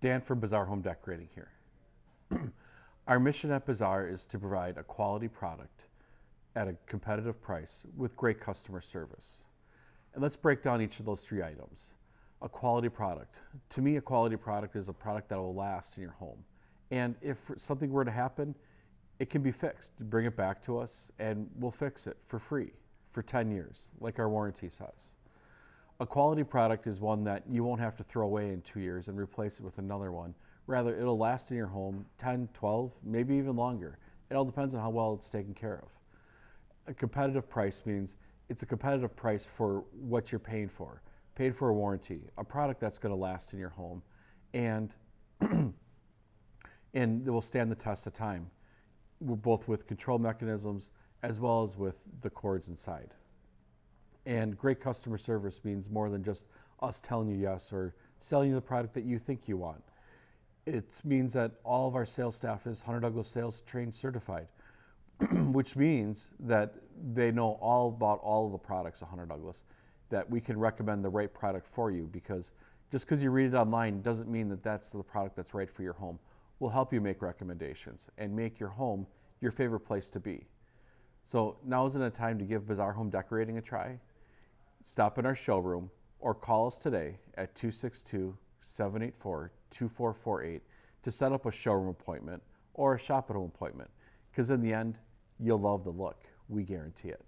Dan from Bazaar Home Decorating here. Our mission at Bazaar is to provide a quality product at a competitive price with great customer service. And let's break down each of those three items. A quality product. To me, a quality product is a product that will last in your home. And if something were to happen, it can be fixed. Bring it back to us and we'll fix it for free for 10 years, like our warranty says. A quality product is one that you won't have to throw away in two years and replace it with another one. Rather, it'll last in your home 10, 12, maybe even longer. It all depends on how well it's taken care of. A competitive price means it's a competitive price for what you're paying for. Paid for a warranty, a product that's going to last in your home, and and it will stand the test of time, both with control mechanisms as well as with the cords inside. And great customer service means more than just us telling you yes or selling you the product that you think you want. It means that all of our sales staff is Hunter Douglas Sales Trained Certified, which means that they know all about all of the products of Hunter Douglas, that we can recommend the right product for you because just because you read it online doesn't mean that that's the product that's right for your home. We'll help you make recommendations and make your home your favorite place to be. So now isn't a time to give Bazaar Home Decorating a try? Stop in our showroom or call us today at 262 784 2448 to set up a showroom appointment or a shop at home appointment because in the end, you'll love the look. We guarantee it.